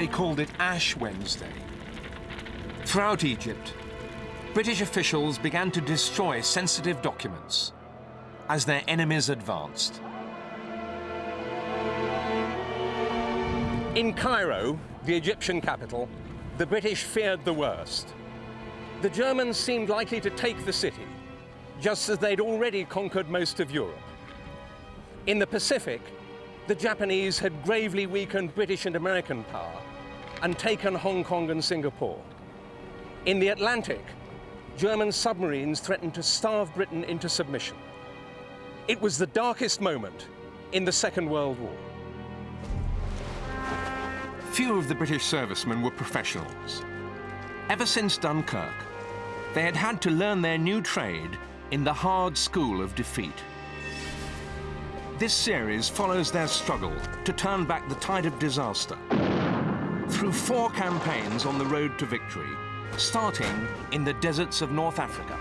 They called it Ash Wednesday. Throughout Egypt, British officials began to destroy sensitive documents as their enemies advanced. In Cairo, the Egyptian capital, the British feared the worst. The Germans seemed likely to take the city, just as they'd already conquered most of Europe. In the Pacific, the Japanese had gravely weakened British and American power and taken Hong Kong and Singapore. In the Atlantic, German submarines threatened to starve Britain into submission. It was the darkest moment in the Second World War. Few of the British servicemen were professionals. Ever since Dunkirk, they had had to learn their new trade in the hard school of defeat. This series follows their struggle to turn back the tide of disaster through four campaigns on the road to victory, starting in the deserts of North Africa.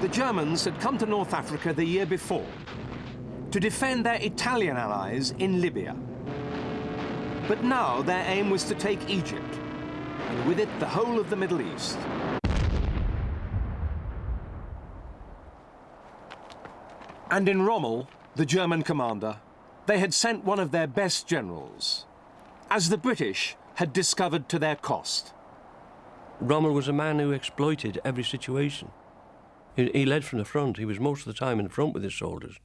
The Germans had come to North Africa the year before to defend their Italian allies in Libya. But now their aim was to take Egypt, and with it the whole of the Middle East. And in Rommel, the German commander, they had sent one of their best generals, as the British had discovered to their cost. Rommel was a man who exploited every situation. He, led from the front. He was most of the time in front with his soldiers.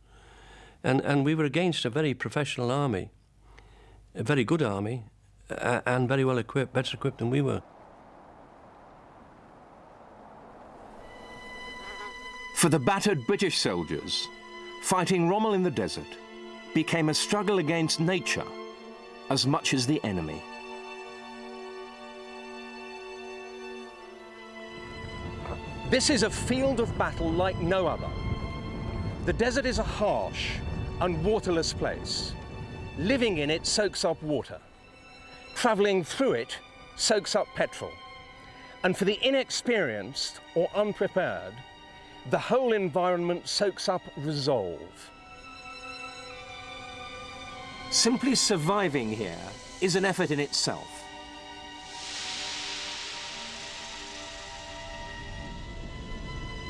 And, and we were against a very professional army, a very good army, uh, and very well equipped, better equipped than we were. For the battered British soldiers, fighting Rommel in the desert became a struggle against nature as much as the enemy. This is a field of battle like no other. The desert is a harsh and waterless place. Living in it soaks up water. Traveling through it soaks up petrol. And for the inexperienced or unprepared, the whole environment soaks up resolve. Simply surviving here is an effort in itself.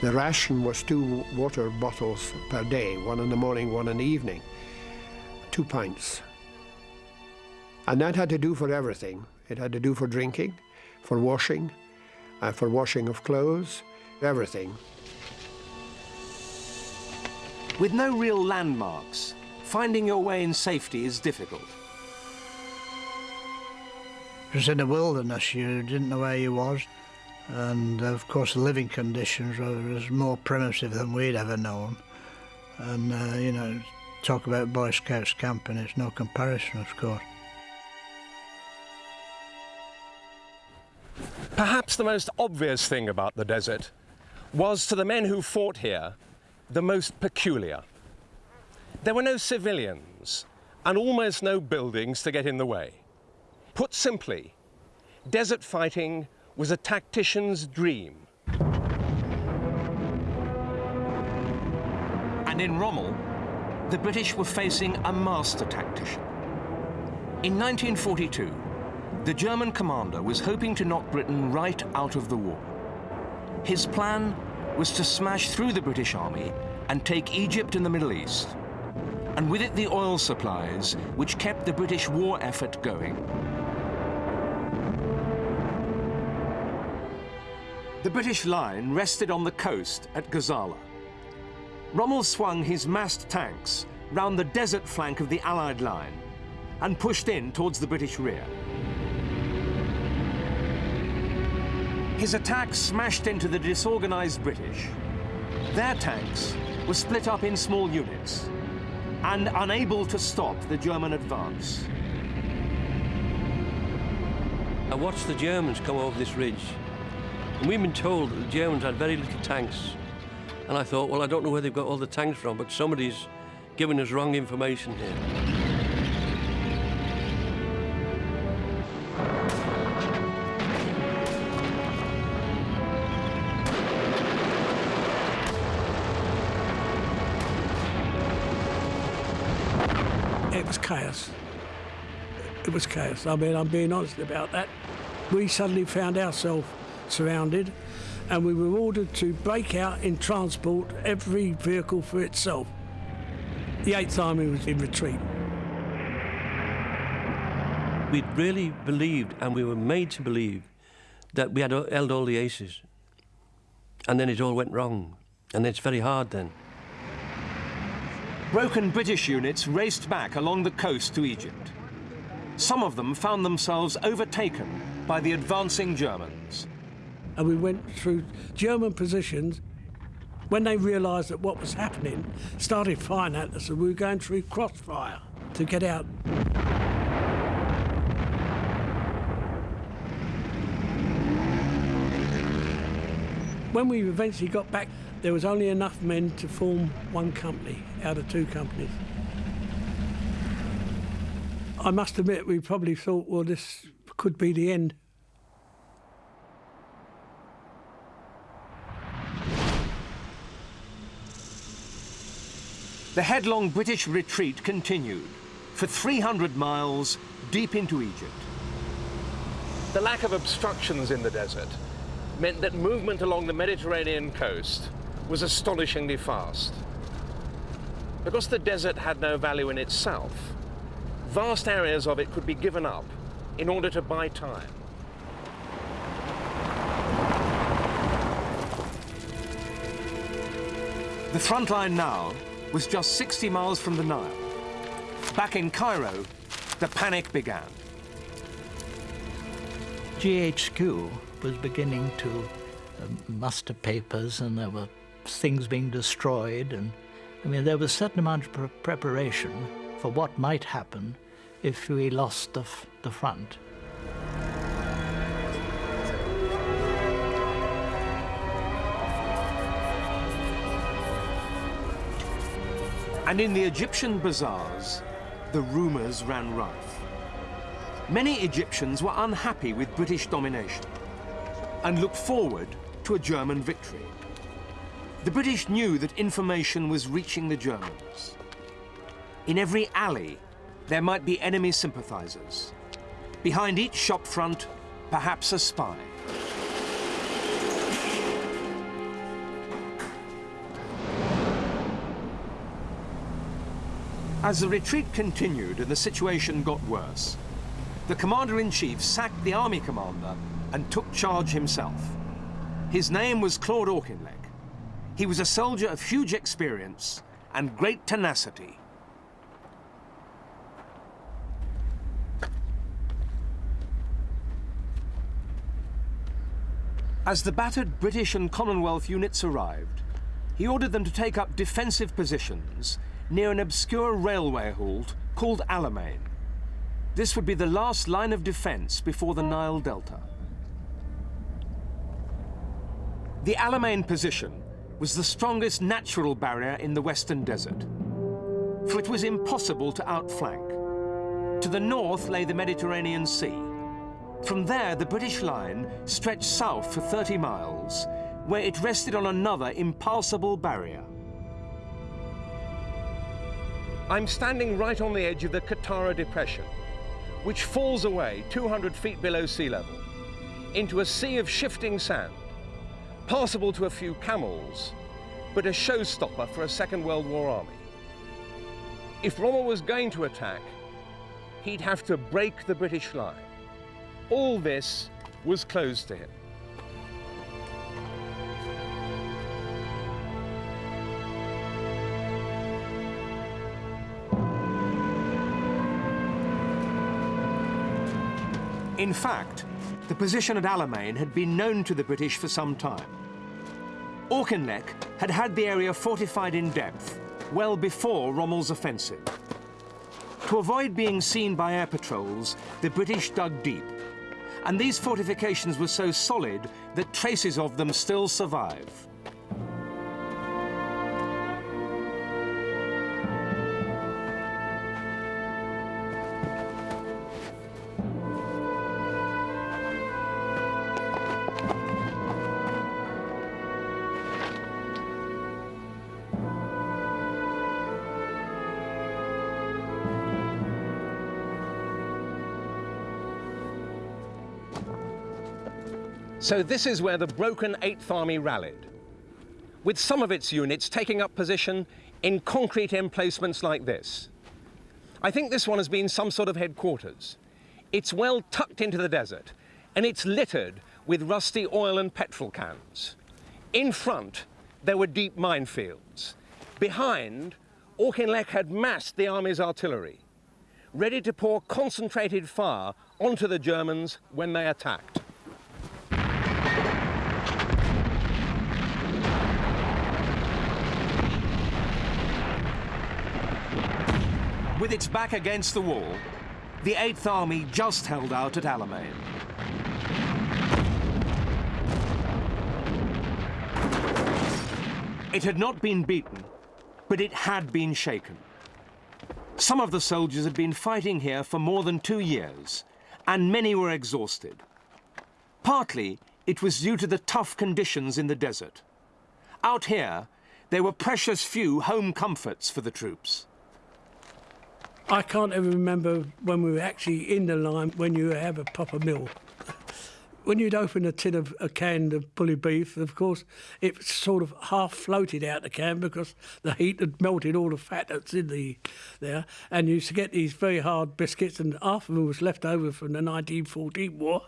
The ration was two water bottles per day, one in the morning, one in the evening, two pints. And that had to do for everything. It had to do for drinking, for washing, uh, for washing of clothes, everything. With no real landmarks, finding your way in safety is difficult. It was in the wilderness, you didn't know where you was and of course the living conditions were more primitive than we'd ever known. And uh, you know, talk about Boy Scouts camping, it's no comparison, of course. Perhaps the most obvious thing about the desert was to the men who fought here the most peculiar. There were no civilians and almost no buildings to get in the way. Put simply, desert fighting was a tactician's dream. And in Rommel, the British were facing a master tactician. In 1942, the German commander was hoping to knock Britain right out of the war. His plan was to smash through the British army and take Egypt and the Middle East, and with it the oil supplies which kept the British war effort going. The British line rested on the coast at Gazala. Rommel swung his massed tanks round the desert flank of the Allied line and pushed in towards the British rear. His attack smashed into the disorganized British. Their tanks were split up in small units and unable to stop the German advance. I watched the Germans come over this ridge and we've been told that the Germans had very little tanks. And I thought, well, I don't know where they've got all the tanks from, but somebody's given us wrong information here. It was chaos. It was chaos. I mean, I'm being honest about that. We suddenly found ourselves surrounded and we were ordered to break out in transport every vehicle for itself. The 8th Army was in retreat. We really believed, and we were made to believe, that we had held all the aces. And then it all went wrong. And it's very hard then. Broken British units raced back along the coast to Egypt. Some of them found themselves overtaken by the advancing Germans. And we went through German positions. When they realised that what was happening, started firing at us, and we were going through crossfire to get out. When we eventually got back, there was only enough men to form one company out of two companies. I must admit, we probably thought, well, this could be the end. The headlong British retreat continued for 300 miles deep into Egypt. The lack of obstructions in the desert meant that movement along the Mediterranean coast was astonishingly fast. Because the desert had no value in itself, vast areas of it could be given up in order to buy time. The front line now was just 60 miles from the Nile. Back in Cairo, the panic began. GHQ was beginning to uh, muster papers and there were things being destroyed and I mean there was a certain amount of pre preparation for what might happen if we lost the, the front. And in the Egyptian bazaars, the rumours ran rife. Many Egyptians were unhappy with British domination and looked forward to a German victory. The British knew that information was reaching the Germans. In every alley, there might be enemy sympathizers. Behind each shop front, perhaps a spy. As the retreat continued and the situation got worse, the Commander-in-Chief sacked the army commander and took charge himself. His name was Claude Auchinleck. He was a soldier of huge experience and great tenacity. As the battered British and Commonwealth units arrived, he ordered them to take up defensive positions near an obscure railway halt called Alamein. This would be the last line of defense before the Nile Delta. The Alamein position was the strongest natural barrier in the Western Desert, for it was impossible to outflank. To the north lay the Mediterranean Sea. From there, the British line stretched south for 30 miles, where it rested on another impassable barrier. I'm standing right on the edge of the Qattara Depression, which falls away 200 feet below sea level into a sea of shifting sand, passable to a few camels, but a showstopper for a Second World War army. If Rommel was going to attack, he'd have to break the British line. All this was closed to him. In fact, the position at Alamein had been known to the British for some time. Auchinleck had had the area fortified in depth well before Rommel's offensive. To avoid being seen by air patrols, the British dug deep, and these fortifications were so solid that traces of them still survive. So this is where the broken 8th Army rallied, with some of its units taking up position in concrete emplacements like this. I think this one has been some sort of headquarters. It's well tucked into the desert, and it's littered with rusty oil and petrol cans. In front, there were deep minefields. Behind, Auchinleck had massed the army's artillery, ready to pour concentrated fire onto the Germans when they attacked. With its back against the wall, the 8th Army just held out at Alamein. It had not been beaten, but it had been shaken. Some of the soldiers had been fighting here for more than two years, and many were exhausted. Partly, it was due to the tough conditions in the desert. Out here, there were precious few home comforts for the troops. I can't ever remember when we were actually in the line when you have a proper meal. When you'd open a tin of a can of bully beef, of course, it sort of half floated out the can because the heat had melted all the fat that's in the there. And you used to get these very hard biscuits, and half of them was left over from the 1914 war.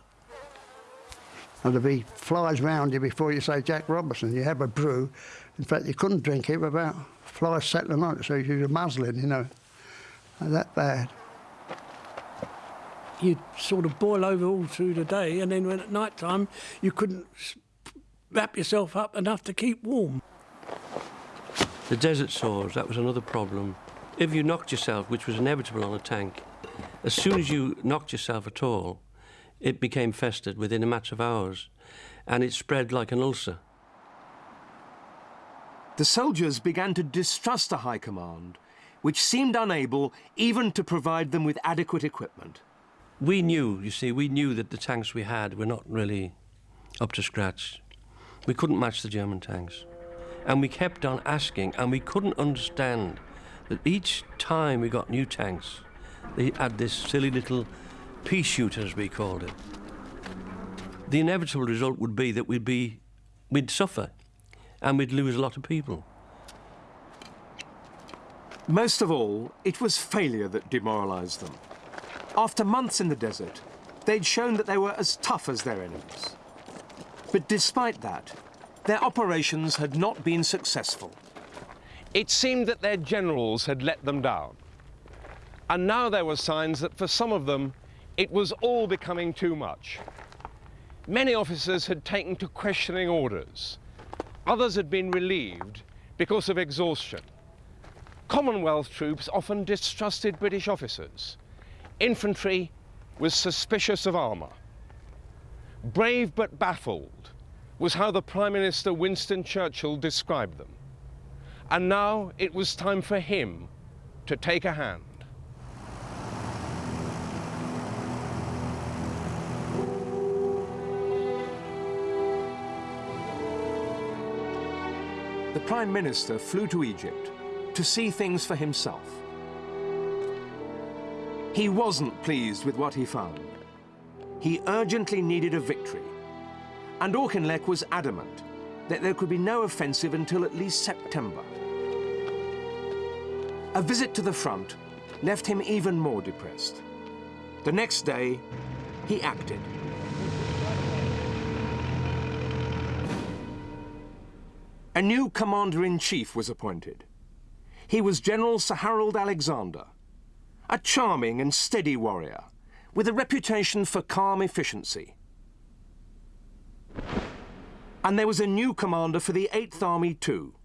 And there'd be flies round you before you say Jack Robinson. You have a brew. In fact, you couldn't drink it without flies settling on it, so you were muzzling, you know Oh, that bad. You'd sort of boil over all through the day, and then when at night time you couldn't wrap yourself up enough to keep warm. The desert sores, that was another problem. If you knocked yourself, which was inevitable on a tank, as soon as you knocked yourself at all, it became festered within a matter of hours, and it spread like an ulcer. The soldiers began to distrust the High Command which seemed unable even to provide them with adequate equipment. We knew, you see, we knew that the tanks we had were not really up to scratch. We couldn't match the German tanks. And we kept on asking, and we couldn't understand that each time we got new tanks, they had this silly little pea shooter, as we called it. The inevitable result would be that we'd be, we'd suffer, and we'd lose a lot of people. Most of all, it was failure that demoralized them. After months in the desert, they'd shown that they were as tough as their enemies. But despite that, their operations had not been successful. It seemed that their generals had let them down. And now there were signs that for some of them, it was all becoming too much. Many officers had taken to questioning orders. Others had been relieved because of exhaustion. Commonwealth troops often distrusted British officers. Infantry was suspicious of armour. Brave but baffled was how the Prime Minister Winston Churchill described them. And now it was time for him to take a hand. The Prime Minister flew to Egypt to see things for himself. He wasn't pleased with what he found. He urgently needed a victory. And Auchinleck was adamant that there could be no offensive until at least September. A visit to the front left him even more depressed. The next day, he acted. A new commander-in-chief was appointed. He was General Sir Harold Alexander, a charming and steady warrior with a reputation for calm efficiency. And there was a new commander for the 8th Army too,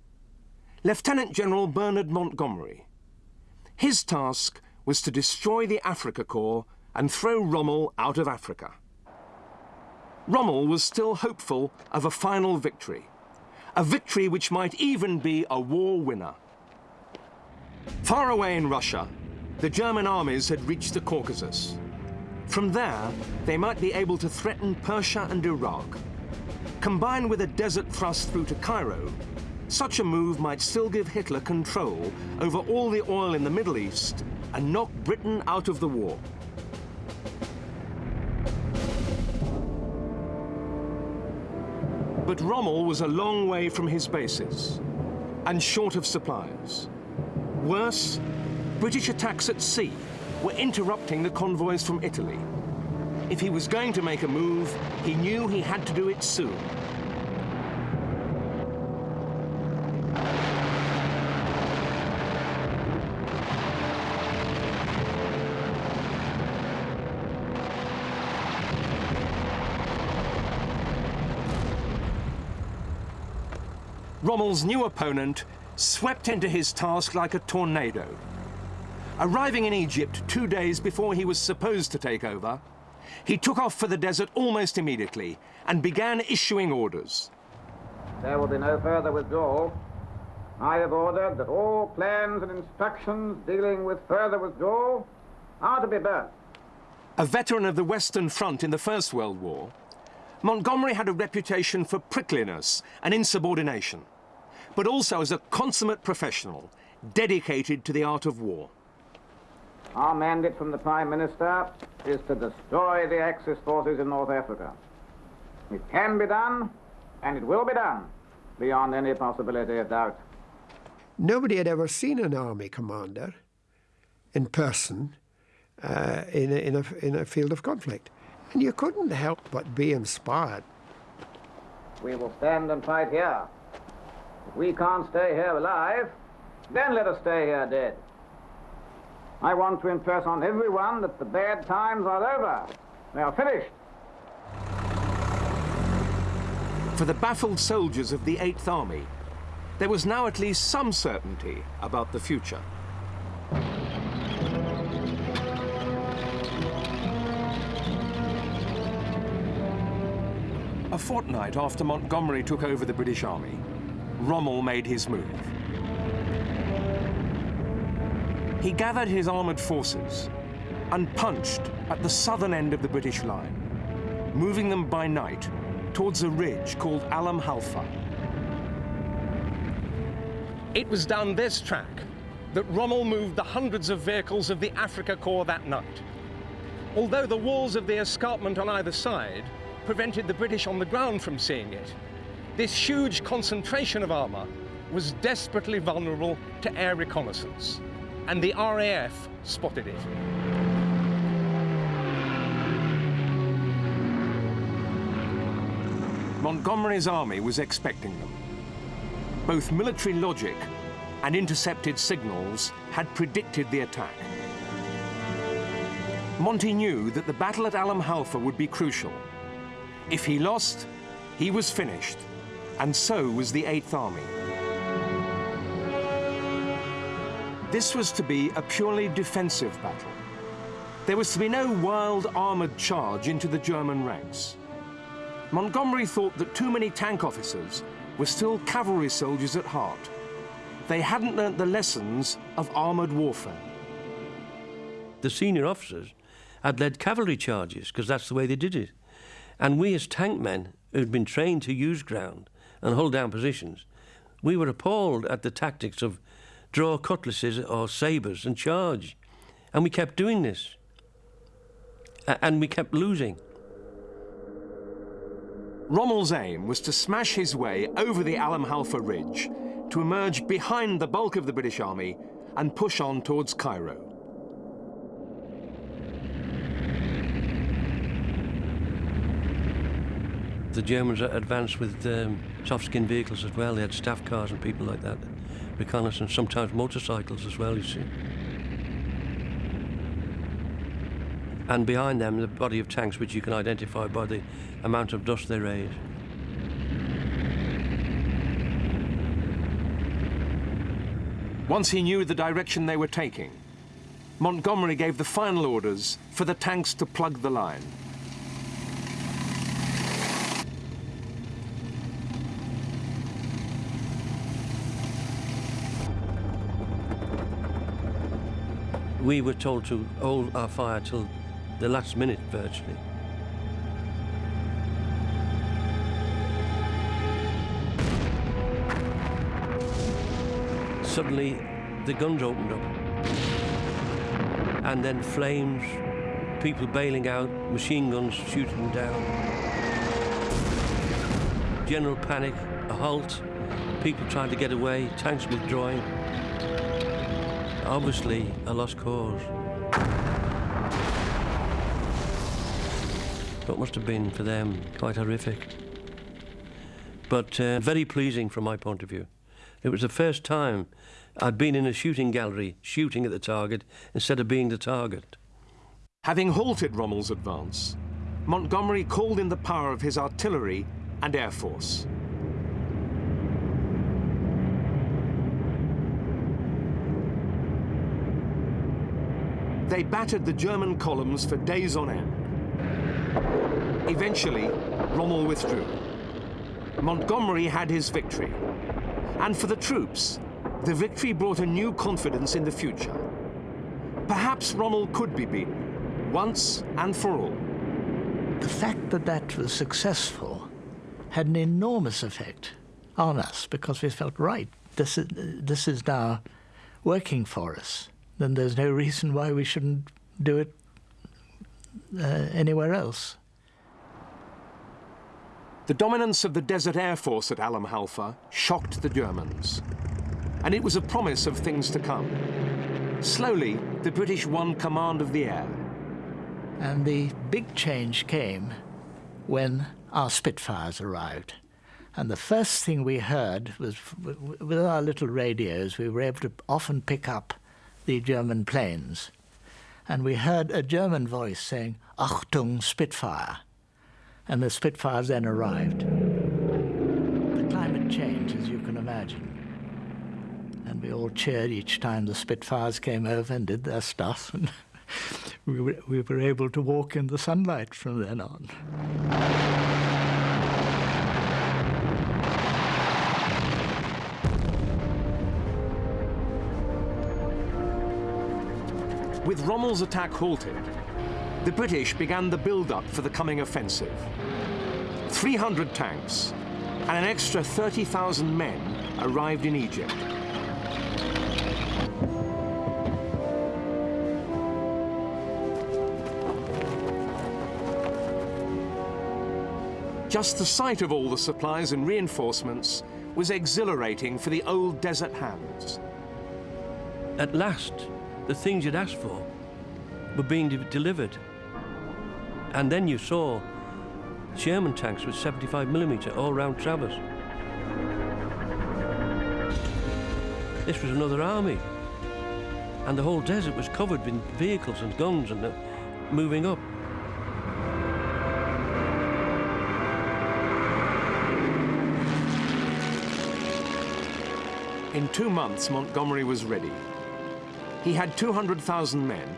Lieutenant General Bernard Montgomery. His task was to destroy the Afrika Korps and throw Rommel out of Africa. Rommel was still hopeful of a final victory, a victory which might even be a war winner. Far away in Russia, the German armies had reached the Caucasus. From there, they might be able to threaten Persia and Iraq. Combined with a desert thrust through to Cairo, such a move might still give Hitler control over all the oil in the Middle East and knock Britain out of the war. But Rommel was a long way from his bases and short of supplies. Worse, British attacks at sea were interrupting the convoys from Italy. If he was going to make a move, he knew he had to do it soon. Rommel's new opponent swept into his task like a tornado. Arriving in Egypt two days before he was supposed to take over, he took off for the desert almost immediately and began issuing orders. There will be no further withdrawal. I have ordered that all plans and instructions dealing with further withdrawal are to be burnt. A veteran of the Western Front in the First World War, Montgomery had a reputation for prickliness and insubordination, but also as a consummate professional dedicated to the art of war. Our mandate from the Prime Minister is to destroy the Axis forces in North Africa. It can be done, and it will be done, beyond any possibility of doubt. Nobody had ever seen an army commander in person uh, in, a, in, a, in a field of conflict. And you couldn't help but be inspired. We will stand and fight here. If we can't stay here alive, then let us stay here dead. I want to impress on everyone that the bad times are over. They are finished. For the baffled soldiers of the Eighth Army, there was now at least some certainty about the future. A fortnight after Montgomery took over the British Army, Rommel made his move. He gathered his armoured forces and punched at the southern end of the British line, moving them by night towards a ridge called Alam Halfa. It was down this track that Rommel moved the hundreds of vehicles of the Afrika Korps that night. Although the walls of the escarpment on either side prevented the British on the ground from seeing it. This huge concentration of armour was desperately vulnerable to air reconnaissance, and the RAF spotted it. Montgomery's army was expecting them. Both military logic and intercepted signals had predicted the attack. Monty knew that the battle at Alam Halfa would be crucial, if he lost, he was finished, and so was the Eighth Army. This was to be a purely defensive battle. There was to be no wild armoured charge into the German ranks. Montgomery thought that too many tank officers were still cavalry soldiers at heart. They hadn't learnt the lessons of armoured warfare. The senior officers had led cavalry charges because that's the way they did it. And we as tank men who'd been trained to use ground and hold down positions, we were appalled at the tactics of draw cutlasses or sabres and charge. And we kept doing this. and we kept losing. Rommel's aim was to smash his way over the Alam Halfa Ridge to emerge behind the bulk of the British Army and push on towards Cairo. The Germans advanced with um, soft-skin vehicles as well. They had staff cars and people like that, reconnaissance, sometimes motorcycles as well, you see. And behind them, the body of tanks, which you can identify by the amount of dust they raise. Once he knew the direction they were taking, Montgomery gave the final orders for the tanks to plug the line. We were told to hold our fire till the last minute virtually. Suddenly, the guns opened up. And then flames, people bailing out, machine guns shooting down. general panic, a halt, people trying to get away, tanks withdrawing. Obviously, a lost cause. What must have been for them quite horrific. But uh, very pleasing from my point of view. It was the first time I'd been in a shooting gallery shooting at the target instead of being the target. Having halted Rommel's advance, Montgomery called in the power of his artillery and air force. They battered the German columns for days on end. Eventually, Rommel withdrew. Montgomery had his victory. And for the troops, the victory brought a new confidence in the future. Perhaps Rommel could be beaten, once and for all. The fact that that was successful had an enormous effect on us because we felt, right, this is, this is now working for us. Then there's no reason why we shouldn't do it uh, anywhere else. The dominance of the Desert Air Force at Alam Halfa shocked the Germans. And it was a promise of things to come. Slowly, the British won command of the air. And the big change came when our Spitfires arrived. And the first thing we heard was with our little radios, we were able to often pick up the German planes. And we heard a German voice saying, Achtung, Spitfire. And the Spitfires then arrived. The climate changed, as you can imagine. And we all cheered each time the Spitfires came over and did their stuff. And we, were, we were able to walk in the sunlight from then on. With Rommel's attack halted, the British began the build-up for the coming offensive. 300 tanks and an extra 30,000 men arrived in Egypt. Just the sight of all the supplies and reinforcements was exhilarating for the old desert hands. At last, the things you'd asked for were being de delivered. And then you saw Sherman tanks with 75 millimeter all round traverse. This was another army. And the whole desert was covered with vehicles and guns and uh, moving up. In two months, Montgomery was ready. He had 200,000 men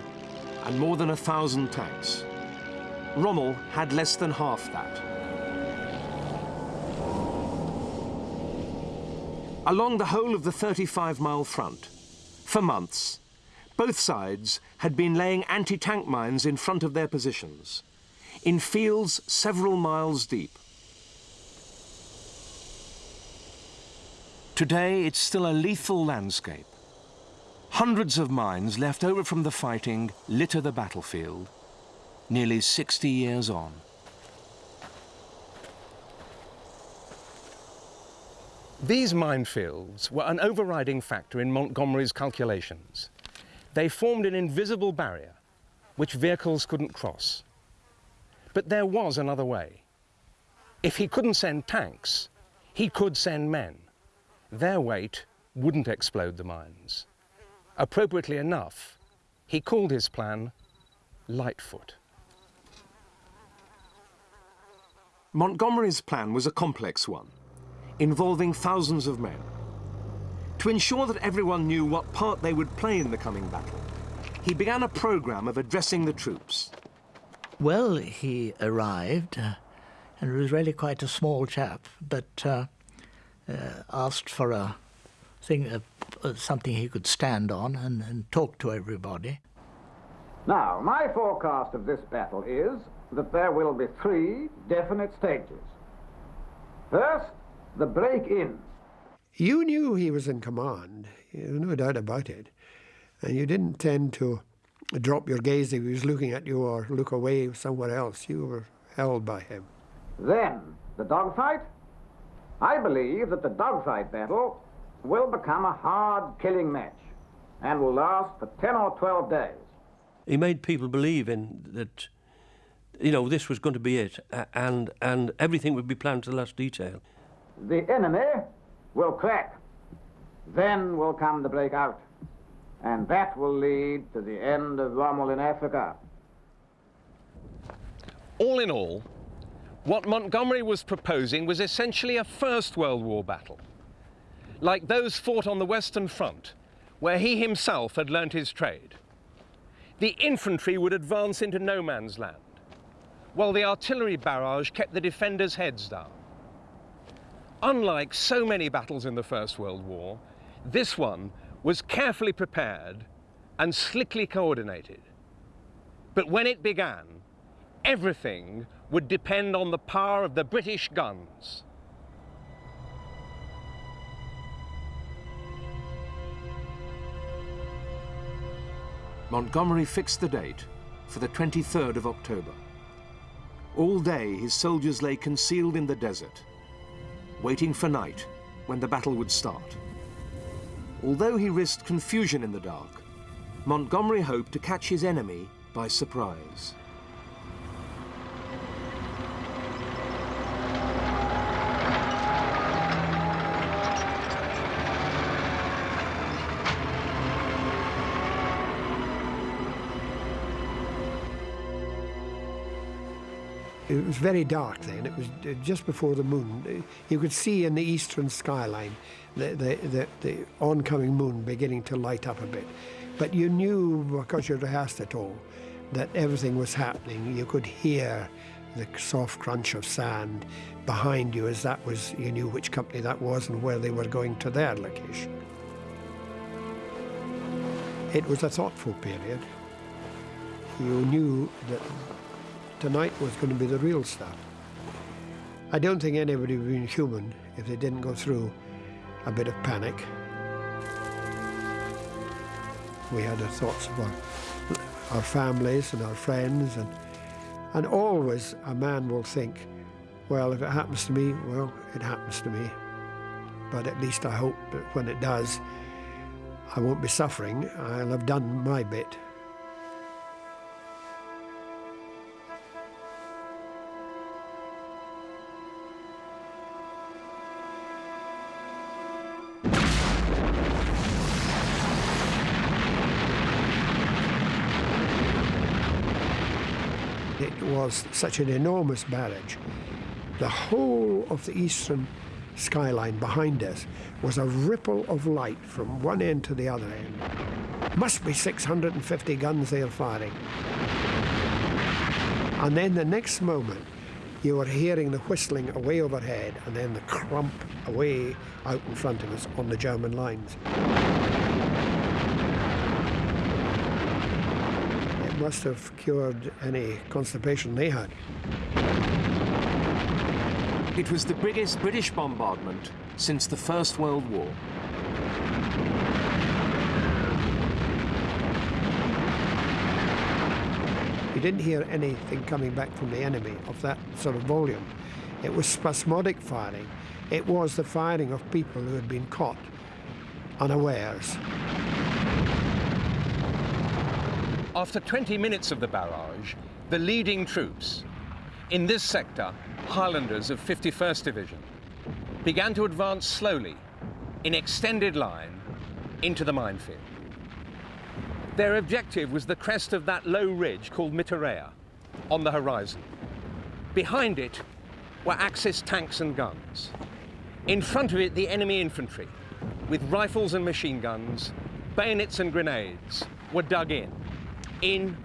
and more than a thousand tanks. Rommel had less than half that. Along the whole of the 35-mile front, for months, both sides had been laying anti-tank mines in front of their positions, in fields several miles deep. Today, it's still a lethal landscape. Hundreds of mines left over from the fighting litter the battlefield, nearly 60 years on. These minefields were an overriding factor in Montgomery's calculations. They formed an invisible barrier which vehicles couldn't cross. But there was another way. If he couldn't send tanks, he could send men. Their weight wouldn't explode the mines. Appropriately enough, he called his plan Lightfoot. Montgomery's plan was a complex one, involving thousands of men. To ensure that everyone knew what part they would play in the coming battle, he began a program of addressing the troops. Well, he arrived, uh, and was really quite a small chap, but uh, uh, asked for a thing, uh, uh, something he could stand on and, and talk to everybody. Now, my forecast of this battle is that there will be three definite stages. First, the break-in. You knew he was in command, there's no doubt about it, and you didn't tend to drop your gaze if he was looking at you or look away somewhere else. You were held by him. Then, the dogfight. I believe that the dogfight battle will become a hard killing match and will last for 10 or 12 days. He made people believe in that, you know, this was going to be it and, and everything would be planned to the last detail. The enemy will crack. Then will come the breakout. And that will lead to the end of Rommel in Africa. All in all, what Montgomery was proposing was essentially a First World War battle, like those fought on the Western Front, where he himself had learnt his trade. The infantry would advance into no man's land, while the artillery barrage kept the defenders' heads down. Unlike so many battles in the First World War, this one was carefully prepared and slickly coordinated. But when it began, everything would depend on the power of the British guns. Montgomery fixed the date for the 23rd of October. All day his soldiers lay concealed in the desert, waiting for night when the battle would start. Although he risked confusion in the dark, Montgomery hoped to catch his enemy by surprise. It was very dark then. It was uh, just before the moon. You could see in the eastern skyline the, the, the, the oncoming moon beginning to light up a bit. But you knew, because you rehearsed it all, that everything was happening. You could hear the soft crunch of sand behind you as that was, you knew which company that was and where they were going to their location. It was a thoughtful period. You knew that tonight was going to be the real stuff. I don't think anybody would be human if they didn't go through a bit of panic. We had our thoughts about our families and our friends, and, and always a man will think, well, if it happens to me, well, it happens to me. But at least I hope that when it does, I won't be suffering. I'll have done my bit. Was such an enormous barrage. The whole of the eastern skyline behind us was a ripple of light from one end to the other end. Must be 650 guns they are firing. And then the next moment, you were hearing the whistling away overhead and then the crump away out in front of us on the German lines. Must have cured any constipation they had. It was the biggest British bombardment since the First World War. You didn't hear anything coming back from the enemy of that sort of volume. It was spasmodic firing. It was the firing of people who had been caught unawares. After 20 minutes of the barrage, the leading troops, in this sector, Highlanders of 51st Division, began to advance slowly, in extended line, into the minefield. Their objective was the crest of that low ridge called Miteirya, on the horizon. Behind it were Axis tanks and guns. In front of it, the enemy infantry, with rifles and machine guns, bayonets and grenades, were dug in in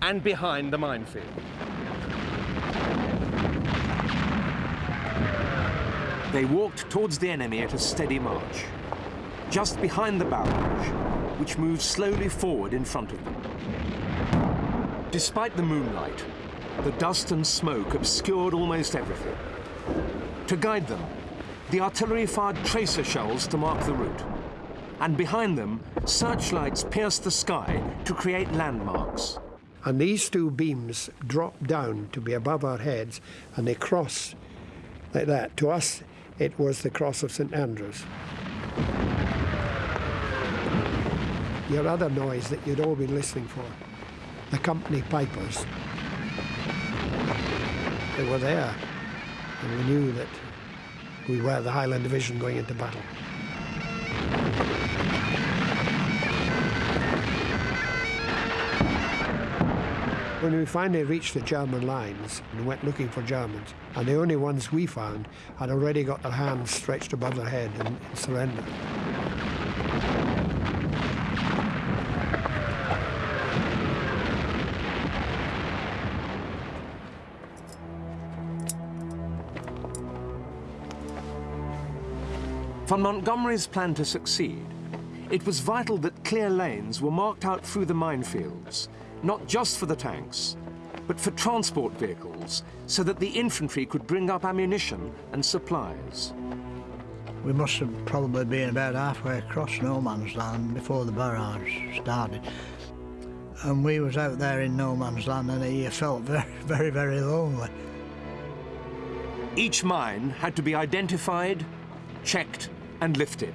and behind the minefield. They walked towards the enemy at a steady march, just behind the barrage, which moved slowly forward in front of them. Despite the moonlight, the dust and smoke obscured almost everything. To guide them, the artillery fired tracer shells to mark the route and behind them, searchlights pierced the sky to create landmarks. And these two beams drop down to be above our heads, and they cross like that. To us, It was the cross of St Andrews. Your other noise that you'd all been listening for, the company pipers. They were there, and we knew that we were the Highland Division going into battle. When we finally reached the German lines and went looking for Germans, and the only ones we found had already got their hands stretched above their head in, surrender. For Montgomery's plan to succeed, it was vital that clear lanes were marked out through the minefields, not just for the tanks, but for transport vehicles, so that the infantry could bring up ammunition and supplies. We must have probably been about halfway across no man's land before the barrage started. And we was out there in no man's land and he felt very, very, very lonely. Each mine had to be identified, checked and lifted.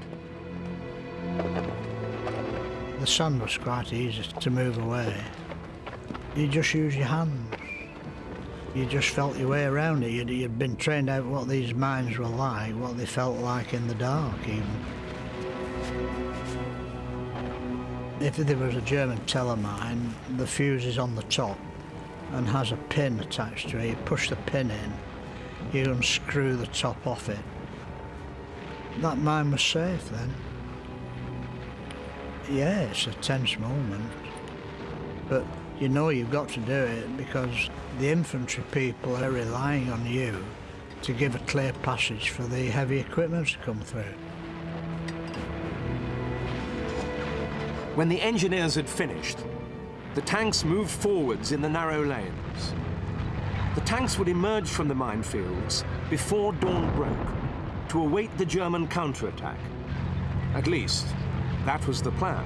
The sun was quite easy to move away. You just use your hands. You just felt your way around it. You'd, you'd been trained out what these mines were like, what they felt like in the dark even. If there was a German Tellermine, the fuse is on the top and has a pin attached to it. You push the pin in, you unscrew the top off it. That mine was safe then. Yeah, it's a tense moment. But you know you've got to do it because the infantry people are relying on you to give a clear passage for the heavy equipment to come through. When the engineers had finished, the tanks moved forwards in the narrow lanes. The tanks would emerge from the minefields before dawn broke to await the German counterattack. At least, that was the plan.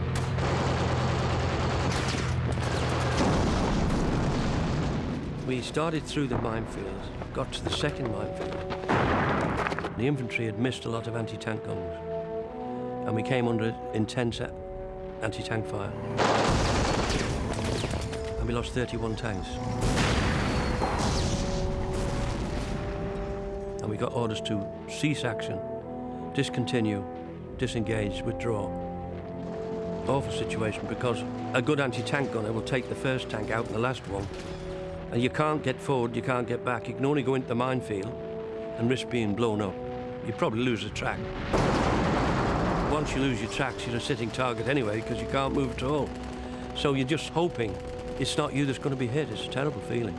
We started through the minefield, got to the second minefield. The infantry had missed a lot of anti-tank guns, and we came under intense anti-tank fire. And we lost 31 tanks. And we got orders to cease action, discontinue, disengage, withdraw. Awful situation because a good anti-tank gunner will take the first tank out and the last one and you can't get forward, you can't get back. You can only go into the minefield and risk being blown up. You probably lose the track. Once you lose your tracks, you're a sitting target anyway because you can't move at all. So you're just hoping it's not you that's going to be hit. It's a terrible feeling.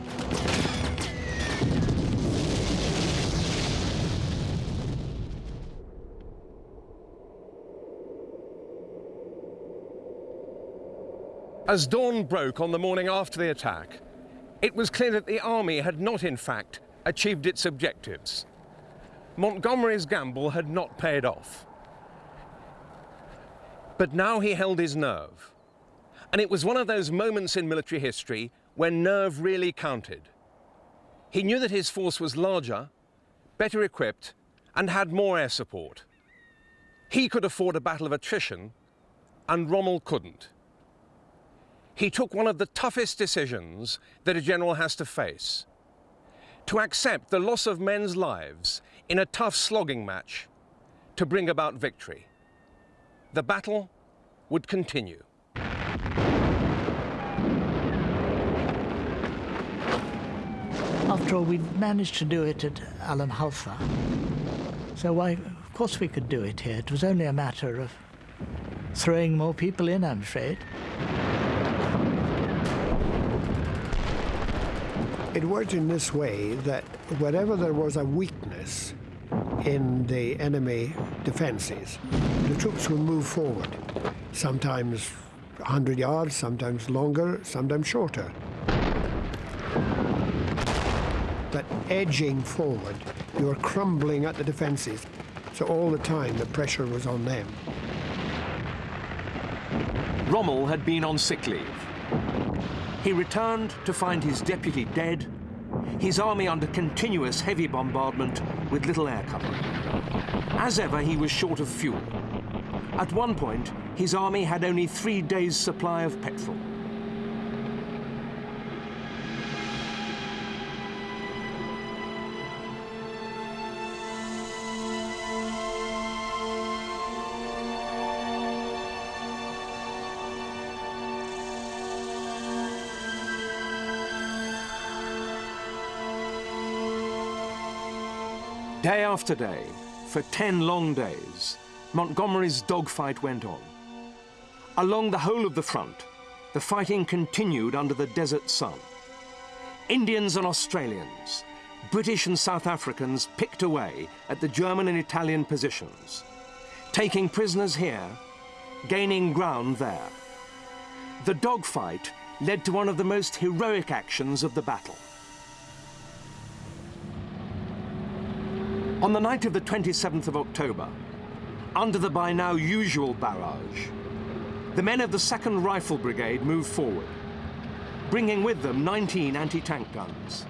As dawn broke on the morning after the attack, it was clear that the army had not, in fact, achieved its objectives. Montgomery's gamble had not paid off. But now he held his nerve. And it was one of those moments in military history when nerve really counted. He knew that his force was larger, better equipped, and had more air support. He could afford a battle of attrition, and Rommel couldn't he took one of the toughest decisions that a general has to face. To accept the loss of men's lives in a tough slogging match to bring about victory. The battle would continue. After all, we managed to do it at Alam Halfa. So why, of course we could do it here. It was only a matter of throwing more people in, I'm afraid. It worked in this way that wherever there was a weakness in the enemy defences, the troops would move forward, sometimes 100 yards, sometimes longer, sometimes shorter. But edging forward, you were crumbling at the defences, so all the time the pressure was on them. Rommel had been on sick leave. He returned to find his deputy dead, his army under continuous heavy bombardment with little air cover. As ever, he was short of fuel. At one point, his army had only three days' supply of petrol. Day after day, for 10 long days, Montgomery's dogfight went on. Along the whole of the front, the fighting continued under the desert sun. Indians and Australians, British and South Africans picked away at the German and Italian positions, taking prisoners here, gaining ground there. The dogfight led to one of the most heroic actions of the battle. On the night of the 27th of October, under the by now usual barrage, the men of the 2nd Rifle Brigade moved forward, bringing with them 19 anti-tank guns.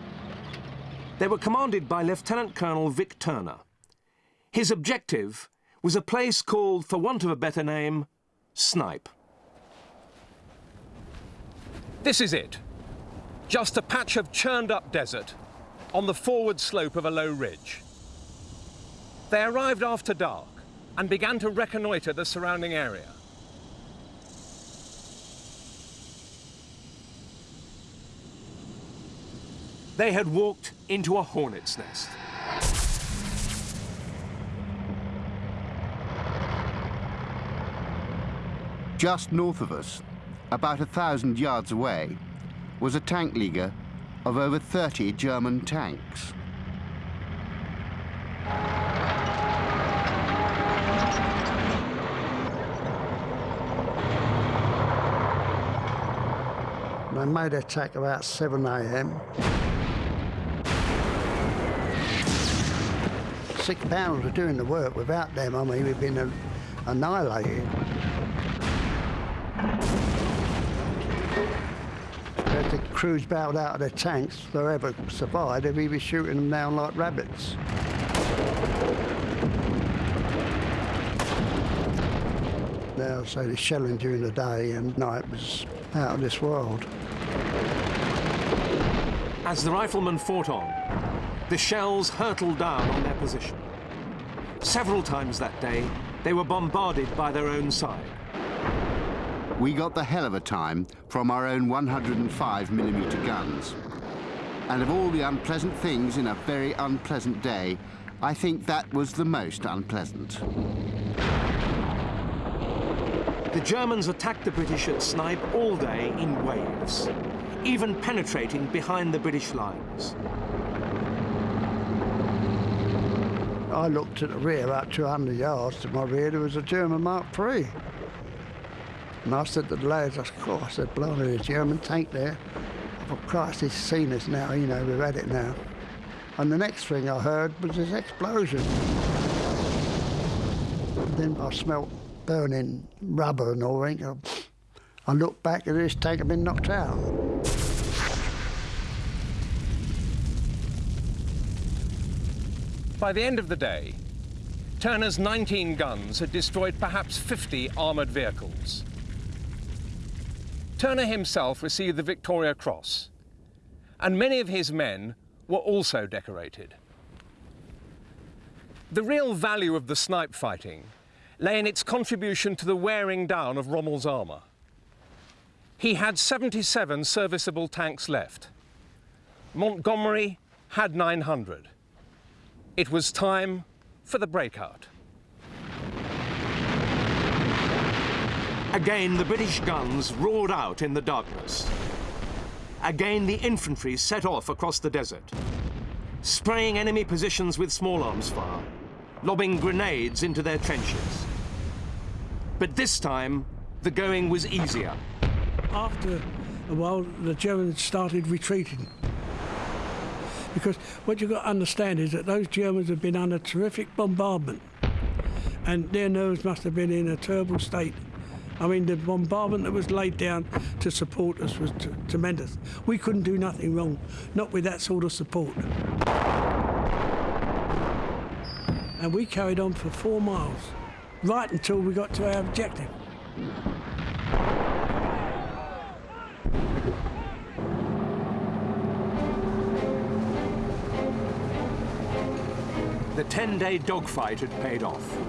They were commanded by Lieutenant Colonel Vic Turner. His objective was a place called, for want of a better name, Snipe. This is it. Just a patch of churned up desert on the forward slope of a low ridge. They arrived after dark and began to reconnoitre the surrounding area. They had walked into a hornet's nest. Just north of us, about a thousand yards away, was a tank leaguer of over 30 German tanks. They made attack about 7 a.m. Six pounds were doing the work. Without them, I mean, we'd been annihilated. The crews bailed out of their tanks, they ever survived, they'd be shooting them down like rabbits. Now, so the shelling during the day and night was out of this world. As the riflemen fought on, the shells hurtled down on their position. Several times that day, they were bombarded by their own side. We got the hell of a time from our own 105mm guns. And of all the unpleasant things in a very unpleasant day, I think that was the most unpleasant. The Germans attacked the British at Snipe all day in waves, even penetrating behind the British lines. I looked at the rear, about 200 yards to my rear, there was a German Mark III. And I said to the lads, oh, I said, a German tank there. Thought, Christ, he's seen us now, you know, we've had it now. And the next thing I heard was this explosion. Then I smelt burning rubber and all that. I looked back and this tank had been knocked out. By the end of the day, Turner's 19 guns had destroyed perhaps 50 armoured vehicles. Turner himself received the Victoria Cross, and many of his men were also decorated. The real value of the snipe fighting lay in its contribution to the wearing down of Rommel's armour. He had 77 serviceable tanks left. Montgomery had 900. It was time for the breakout. Again, the British guns roared out in the darkness. Again, the infantry set off across the desert, spraying enemy positions with small arms fire, lobbing grenades into their trenches. But this time, the going was easier. After a while, the Germans started retreating. Because what you've got to understand is that those Germans have been under terrific bombardment and their nerves must have been in a terrible state I mean, the bombardment that was laid down to support us was tremendous. We couldn't do nothing wrong, not with that sort of support. And we carried on for four miles, right until we got to our objective. The 10-day dogfight had paid off.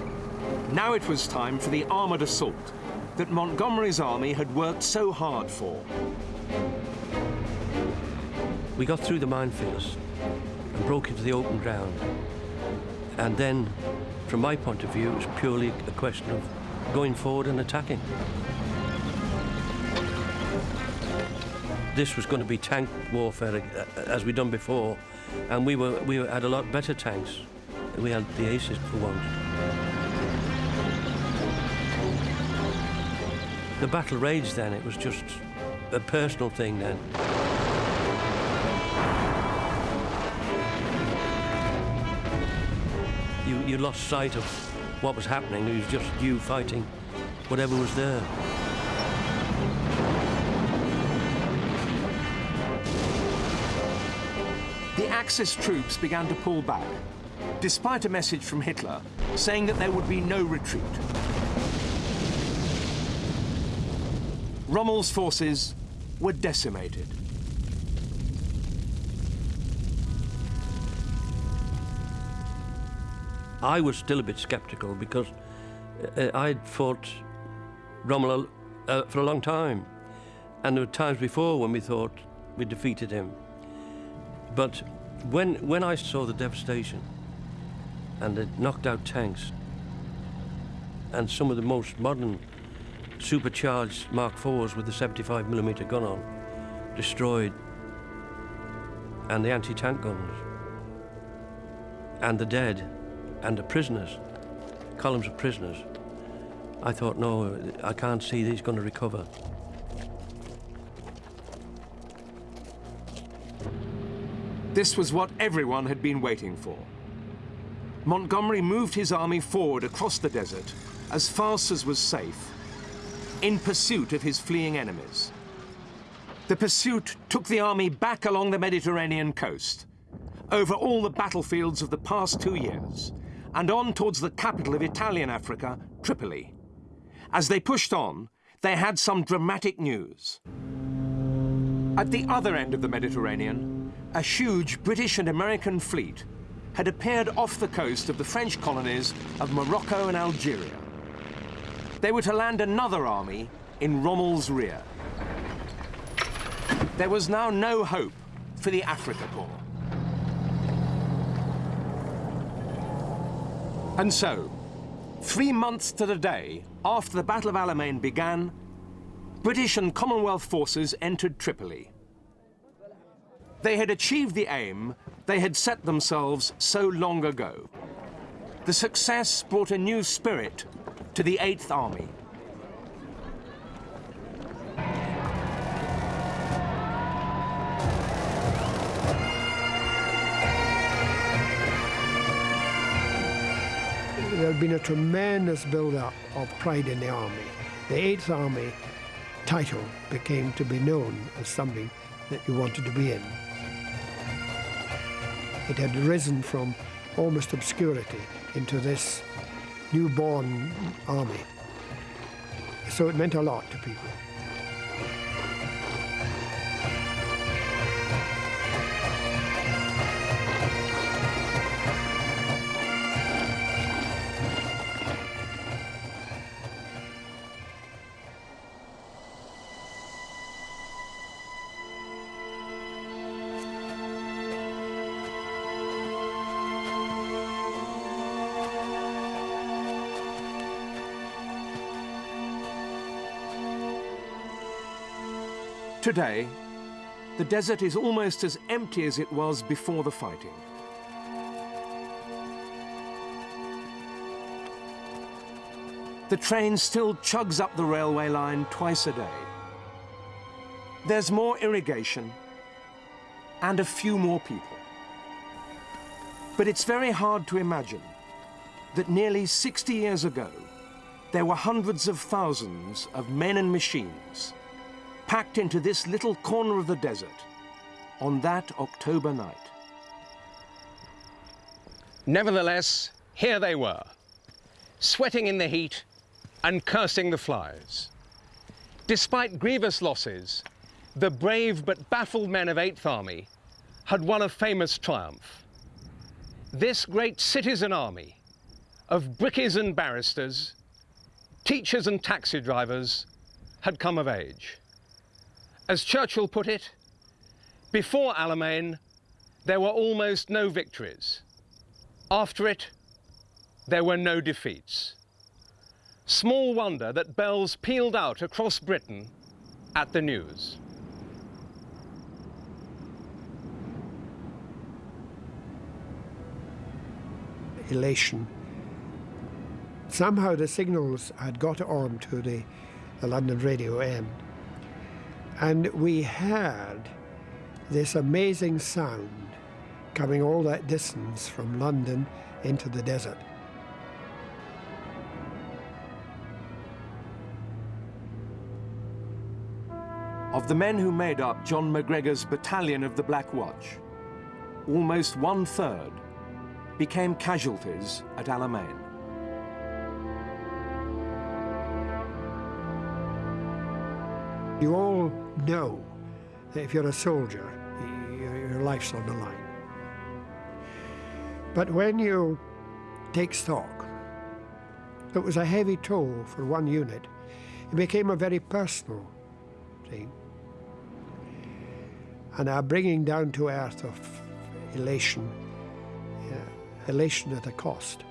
Now it was time for the armoured assault that Montgomery's army had worked so hard for. We got through the minefields and broke into the open ground. And then, from my point of view, it was purely a question of going forward and attacking. This was going to be tank warfare uh, as we'd done before, and we were we had a lot better tanks. We had the aces for once. The battle raged then. It was just a personal thing then. You, you lost sight of what was happening. It was just you fighting whatever was there. The Axis troops began to pull back, despite a message from Hitler saying that there would be no retreat. Rommel's forces were decimated. I was still a bit sceptical because uh, I'd fought Rommel uh, for a long time. And there were times before when we thought we defeated him. But when, when I saw the devastation and it knocked out tanks and some of the most modern supercharged Mark IVs with the 75 millimeter gun on, destroyed, and the anti-tank guns, and the dead, and the prisoners, columns of prisoners, I thought, no, I can't see these going to recover. This was what everyone had been waiting for. Montgomery moved his army forward across the desert as fast as was safe in pursuit of his fleeing enemies. The pursuit took the army back along the Mediterranean coast, over all the battlefields of the past two years, and on towards the capital of Italian Africa, Tripoli. As they pushed on, they had some dramatic news. At the other end of the Mediterranean, a huge British and American fleet had appeared off the coast of the French colonies of Morocco and Algeria they were to land another army in Rommel's rear. There was now no hope for the Afrika Korps. And so, three months to the day after the Battle of Alamein began, British and Commonwealth forces entered Tripoli. They had achieved the aim they had set themselves so long ago. The success brought a new spirit to the 8th Army. There had been a tremendous build-up of pride in the army. The 8th Army title became to be known as something that you wanted to be in. It had risen from almost obscurity into this newborn army. So it meant a lot to people. Today, the desert is almost as empty as it was before the fighting. The train still chugs up the railway line twice a day. There's more irrigation and a few more people. But it's very hard to imagine that nearly 60 years ago, there were hundreds of thousands of men and machines packed into this little corner of the desert on that October night. Nevertheless, here they were, sweating in the heat and cursing the flies. Despite grievous losses, the brave but baffled men of 8th Army had won a famous triumph. This great citizen army of brickies and barristers, teachers and taxi drivers had come of age. As Churchill put it, before Alamein, there were almost no victories. After it, there were no defeats. Small wonder that bells pealed out across Britain at the news. Elation. Somehow the signals had got on to the, the London radio end. And we heard this amazing sound coming all that distance from London into the desert. Of the men who made up John Macgregor's battalion of the Black Watch, almost one third became casualties at Alamein. You all know that if you're a soldier, your life's on the line. But when you take stock, it was a heavy toll for one unit. It became a very personal thing. And a bringing down to earth of elation, yeah, elation at a cost.